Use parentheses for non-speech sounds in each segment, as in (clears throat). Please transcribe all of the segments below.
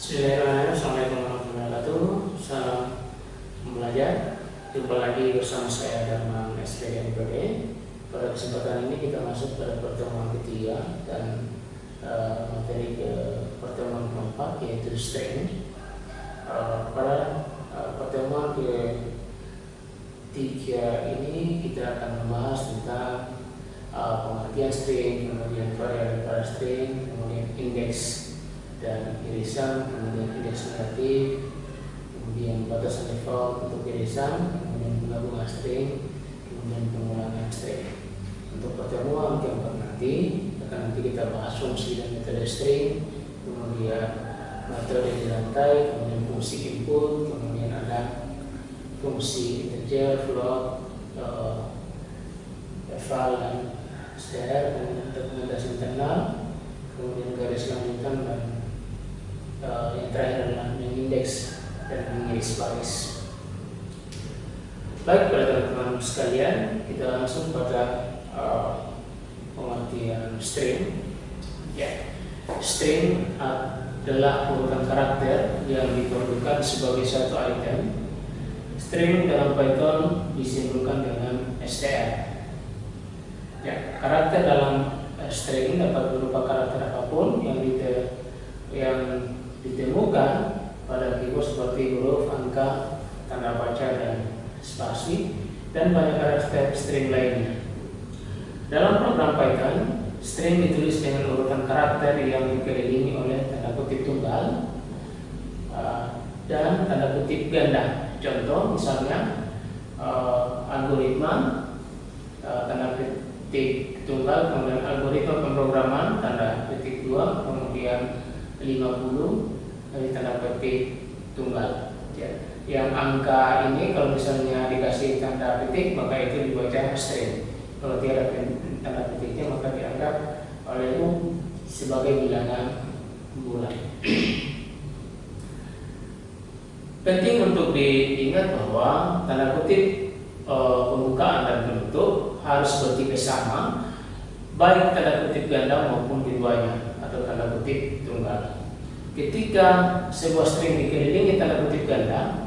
Bismillahirrahmanirrahim. Assalamualaikum warahmatullahi wabarakatuh. Salam belajar. Jumpa lagi bersama saya Darman SPG MPD. Pada kesempatan ini kita masuk pada pertemuan ketiga dan uh, materi ke pertemuan keempat yaitu string. Uh, pada uh, pertemuan ke tiga ini kita akan membahas tentang uh, pengertian string, kemudian variabel string, kemudian indeks dan irisan, kemudian indeks negatif, kemudian batasan default untuk irisan, kemudian penggabungan string, kemudian pengulangan string. Untuk pertemuan keempat nanti akan nanti kita bahas fungsi dan metode string, kemudian metode di lantai, kemudian fungsi input, kemudian ada fungsi integer, float, eval dan str, kemudian dokumentasi internal, kemudian garis lanjutan dan yang terakhir adalah mengindeks dan mengiris baris. Baik pada teman-teman sekalian, kita langsung pada uh, pengertian string. Ya, string adalah urutan karakter yang diperlukan sebagai satu item. String dalam Python disimpulkan dengan str. Ya, karakter dalam string dapat berupa karakter apa pun yang yang ditemukan pada keyboard seperti huruf, angka, tanda baca, dan spasi, dan banyak karakter string lainnya. Dalam program Python, string ditulis dengan urutan karakter yang dikelilingi oleh tanda kutip tunggal uh, dan tanda kutip ganda. Contoh misalnya uh, algoritma uh, tanda kutip tunggal, kemudian algoritma pemrograman tanda kutip dua, kemudian 50 dari petik tunggal ya. yang angka ini kalau misalnya dikasih tanda petik maka itu dibaca string kalau tiada tanda petiknya maka dianggap oleh umum sebagai bilangan bulan penting untuk diingat bahwa tanda kutip e, pembukaan dan penutup harus bertipe sama baik tanda kutip ganda maupun keduanya atau tanda kutip tunggal. Ketika sebuah string dikelilingi tanda kutip ganda,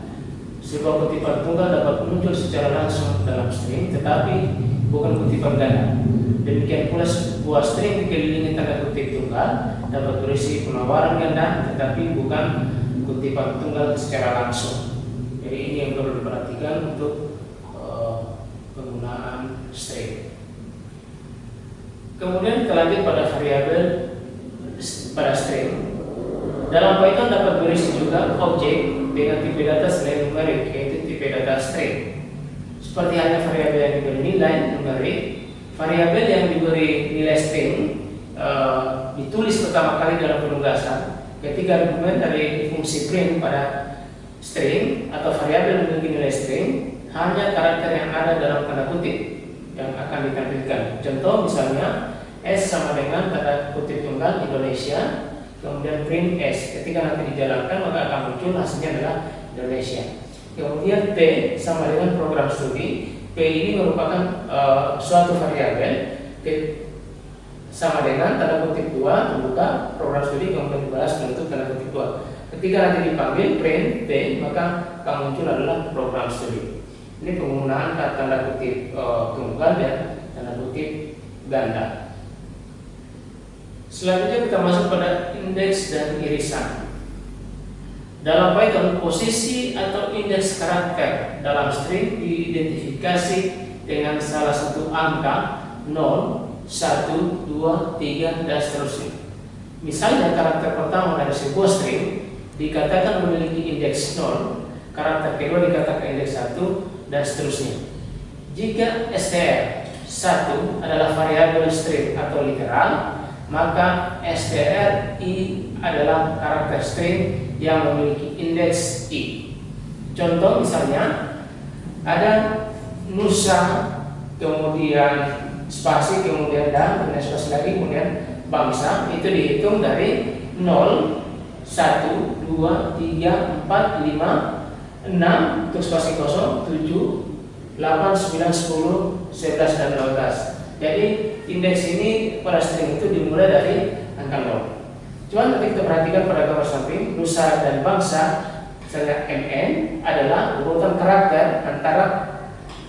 sebuah kutipan tunggal dapat muncul secara langsung dalam string, tetapi bukan kutipan ganda. Demikian pula sebuah string dikelilingi tanda kutip tunggal dapat berisi penawaran ganda, tetapi bukan kutipan tunggal secara langsung. Jadi ini yang perlu diperhatikan untuk uh, penggunaan string. Kemudian kita lanjut pada variabel pada string. Dalam Python dapat berisi juga objek dengan tipe data selain numerik, yaitu tipe data string. Seperti halnya variabel yang diberi nilai numerik, variabel yang diberi nilai string uh, ditulis pertama kali dalam penugasan ketika argumen dari fungsi print pada string atau variabel memiliki nilai string hanya karakter yang ada dalam tanda kutip yang akan ditampilkan. Contoh misalnya S sama dengan tanda kutip tunggal Indonesia kemudian print S ketika nanti dijalankan maka akan muncul hasilnya adalah Indonesia. Kemudian P sama dengan program studi P ini merupakan uh, suatu variabel sama dengan tanda kutip dua membuka program studi kemudian dibalas menutup tanda kutip dua. Ketika nanti dipanggil print P maka akan muncul adalah program studi. Ini penggunaan tanda kutip uh, tunggal dan tanda kutip ganda Selanjutnya kita masuk pada indeks dan irisan. Dalam Python, posisi atau indeks karakter dalam string diidentifikasi dengan salah satu angka 0, 1, 2, 3, dan seterusnya. Misalnya karakter pertama dari sebuah string dikatakan memiliki indeks 0, karakter kedua dikatakan indeks 1, dan seterusnya. Jika str 1 adalah variabel string atau literal, maka stri adalah karakter string yang memiliki indeks i. Contoh misalnya ada nusa kemudian spasi kemudian dan kemudian spasi lagi kemudian bangsa itu dihitung dari 0 1 2 3 4 5 6 untuk spasi kosong 7 8 9 10 11 dan 12 jadi indeks ini pada string itu dimulai dari angka 0. Cuman nanti kita perhatikan pada gambar samping, nusa dan bangsa, misalnya MN adalah urutan karakter antara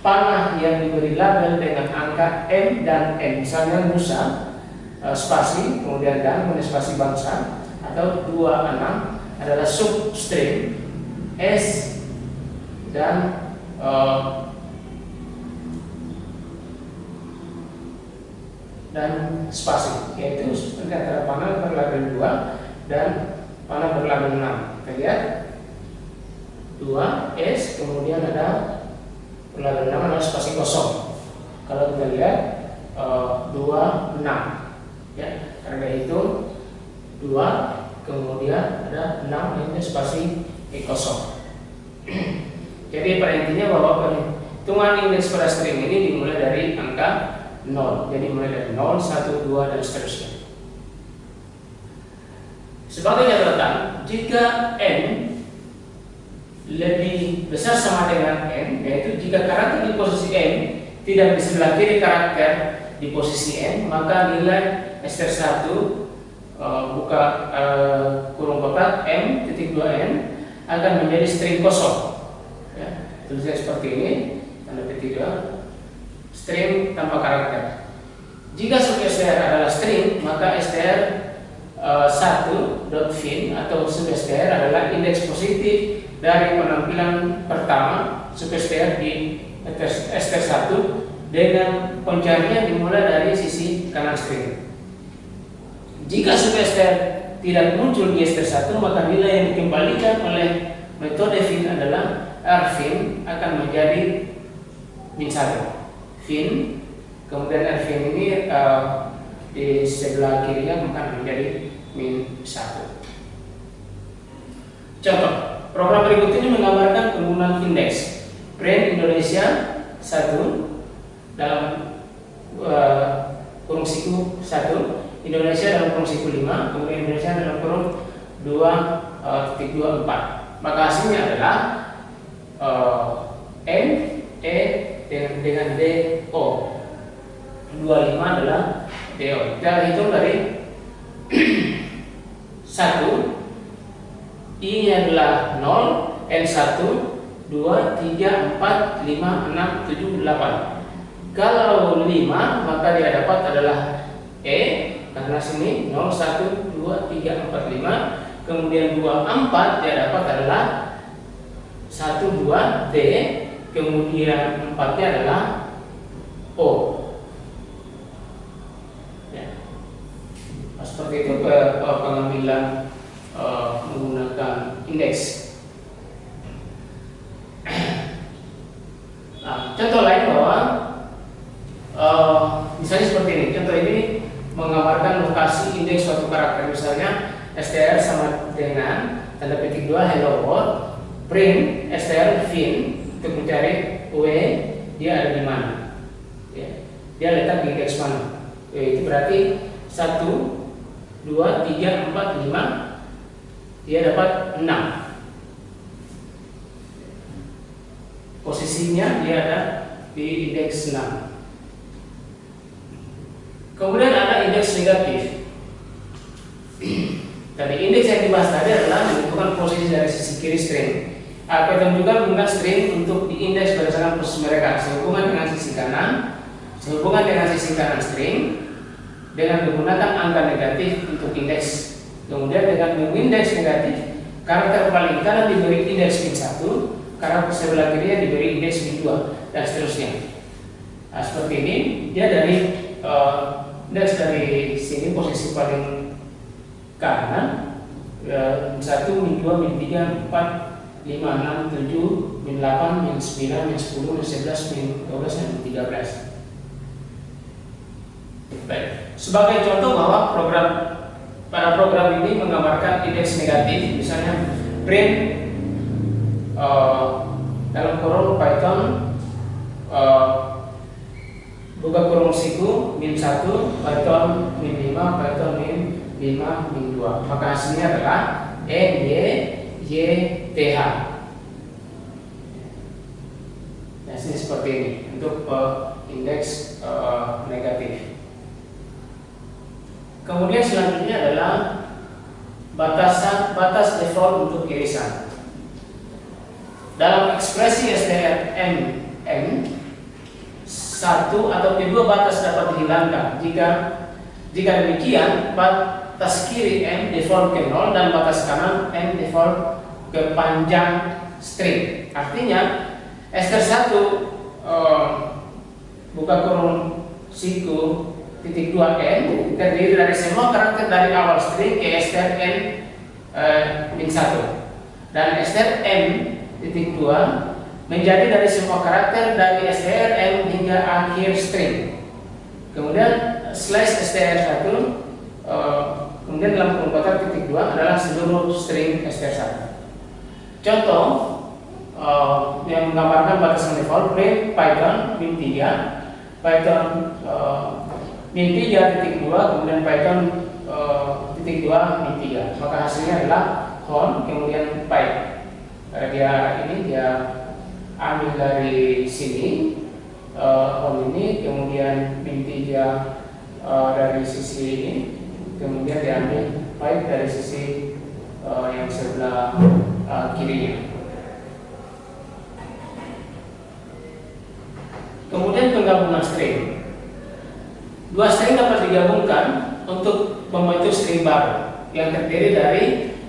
panah yang diberi label dengan angka M dan N. Misalnya nusa, eh, spasi, kemudian dan, kemudian spasi bangsa, atau 26 adalah substring S dan uh, dan spasi yaitu antara panel berlabel 2 dan panel berlabel 6 kita lihat 2 S kemudian ada berlabel 6 adalah spasi kosong. Kalau kita lihat uh, 2 6 ya karena itu 2 kemudian ada 6 ini spasi E kosong. (clears throat) Jadi pada intinya bahwa perhitungan indeks pada string ini dimulai dari angka 0. Jadi mulai dari 0, 1, 2 dan seterusnya. Sebagai catatan, jika n lebih besar sama dengan n, yaitu jika karakter di posisi n tidak di sebelah kiri karakter di posisi n, maka nilai str 1 uh, buka uh, kurung kotak m titik 2 n akan menjadi string kosong. Ya, tulisnya seperti ini, tanda petik 2 string tanpa karakter. Jika sub str adalah string, maka str uh, dot fin atau sub str adalah indeks positif dari penampilan pertama sub str di str1 dengan pencarian dimulai dari sisi kanan string. Jika sub str tidak muncul di str1, maka nilai yang dikembalikan oleh metode fin adalah rfin akan menjadi min 1 fin. Kemudian r fin ini uh, di sebelah kirinya akan menjadi min 1 contoh program berikut ini menggambarkan penggunaan indeks brand Indonesia 1 dalam uh, kurung siku 1 Indonesia dalam kurung siku 5 kemudian Indonesia dalam kurung 2 uh, titik 2 4 maka hasilnya adalah uh, N E dengan, dengan DO 25 adalah DO kita hitung dari (clears throat) 1 I nya adalah 0 N1 2, 3, 4, 5, 6, 7, 8 kalau 5 maka dia dapat adalah E karena sini 0, 1, 2, 3, 4, 5 kemudian 2, 4 dia dapat adalah 1, 2, D kemudian empatnya adalah O. Ya. Nah, seperti itu pengambilan uh, menggunakan indeks. (clears throat) Nah, contoh lain bahwa uh, misalnya seperti ini. Contoh ini menggambarkan lokasi indeks suatu karakter. Misalnya str sama dengan tanda petik 2 hello world, print str fin untuk mencari W dia ada di mana. Dia letak di indeks mana? W itu berarti 1 2, 3, 4, 5 dia dapat 6 posisinya dia ada di indeks 6 kemudian ada indeks negatif. (clears throat) Tadi indeks yang dibahas tadi adalah menentukan posisi dari sisi kiri string Python juga menggunakan string untuk diindeks berdasarkan posisi mereka. Sehubungan dengan sisi kanan, sehubungan dengan sisi kanan string dengan menggunakan angka negatif untuk indeks. Kemudian dengan mengindeks negatif, karakter paling kanan diberi indeks min 1, karakter sebelah kiri diberi indeks min 2 dan seterusnya. Nah, seperti ini dia dari uh, indeks dari sini posisi paling kanan uh, 1 min 2 min 3 4 5, 6, 7, min 8, min 9, min 10, min 11, min 12, dan min 13 Baik. Sebagai contoh bahwa program pada program ini menggambarkan indeks negatif misalnya print uh, dalam kurung Python uh, buka kurung siku min 1 Python min 5 Python min 5 min 2 maka hasilnya adalah E, Y, YTH. Nah, sini seperti ini untuk uh, indeks uh, negatif. Kemudian selanjutnya adalah batasan batas default untuk irisan. Dalam ekspresi STRMM, satu atau kedua batas dapat dihilangkan. Jika jika demikian, batas kiri M default ke 0 dan batas kanan M default ke panjang string. Artinya STR 1 uh, buka kurung siku titik 2 n terdiri dari semua karakter dari awal string ke str n min 1 dan str m titik 2 menjadi dari semua karakter dari str m hingga akhir string. Kemudian slash str 1 uh, kemudian dalam kurung kotak titik 2 adalah seluruh string str 1 contoh uh, yang menggambarkan batasan default print Python min 3 Python uh, min 3 titik 2 kemudian Python uh, titik 2 min 3 maka hasilnya adalah home kemudian pipe uh, dia ini dia ambil dari sini uh, home ini kemudian min 3 uh, dari sisi ini kemudian diambil pipe dari sisi uh, yang sebelah uh, kirinya. Kemudian penggabungan string. Dua string dapat digabungkan untuk membentuk string baru yang terdiri dari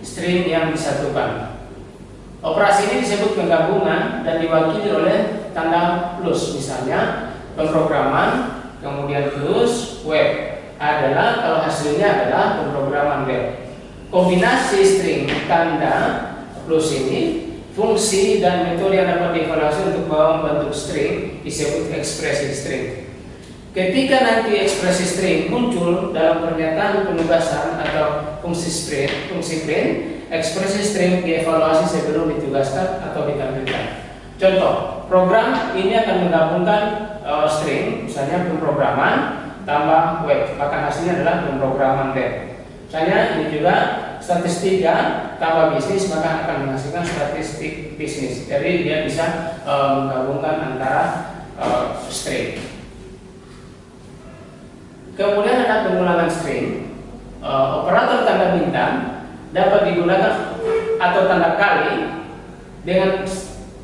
string yang disatukan. Operasi ini disebut penggabungan dan diwakili oleh tanda plus misalnya pemrograman, kemudian plus web adalah kalau hasilnya adalah pemrograman web. Kombinasi string tanda plus ini Fungsi dan metode yang dapat dievaluasi untuk membentuk string disebut ekspresi string. Ketika nanti ekspresi string muncul dalam pernyataan penugasan atau fungsi string, fungsi print, ekspresi string dievaluasi sebelum ditugaskan atau ditampilkan. Contoh, program ini akan menggabungkan uh, string, misalnya pemrograman tambah web, maka hasilnya adalah pemrograman web. Misalnya ini juga statistika tambah bisnis maka akan menghasilkan statistik bisnis. Jadi dia bisa uh, menggabungkan antara uh, string. Kemudian ada pengulangan string. Uh, operator tanda bintang dapat digunakan atau tanda kali dengan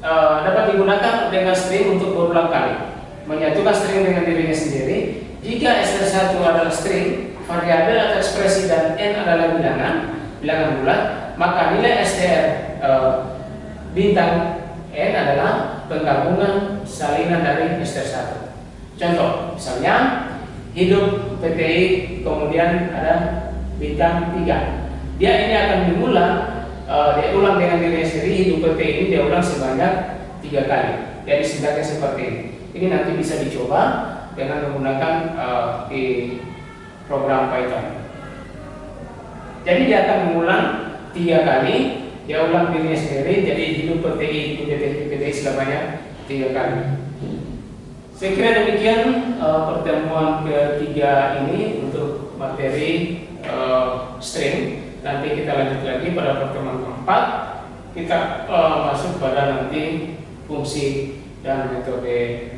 uh, dapat digunakan dengan string untuk berulang kali. Menyatukan string dengan dirinya sendiri. Jika SR1 adalah string, variabel atau ekspresi dan n adalah bilangan, bilangan bulat, maka nilai STR e, bintang N adalah penggabungan salinan dari STR 1. Contoh, misalnya hidup PTI kemudian ada bintang 3. Dia ini akan diulang, e, dia ulang dengan dirinya sendiri, hidup PTI ini dia ulang sebanyak tiga kali. Jadi sintaknya seperti ini. Ini nanti bisa dicoba dengan menggunakan e, di program Python. Jadi dia akan mengulang tiga kali, dia ulang dirinya sendiri, jadi hidup PTI, hidup PTI, PTI selamanya tiga kali. Saya kira demikian uh, pertemuan ketiga ini untuk materi uh, string. Nanti kita lanjut lagi pada pertemuan keempat. Kita uh, masuk pada nanti fungsi dan metode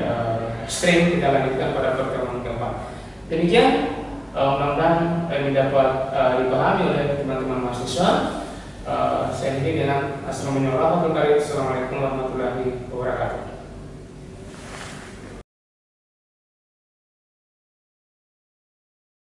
uh, string kita lanjutkan pada pertemuan keempat. Demikian uh, mudah-mudahan ini dapat uh, dipahami oleh teman-teman mahasiswa. Uh, saya ini dengan menyuruh Assalamualaikum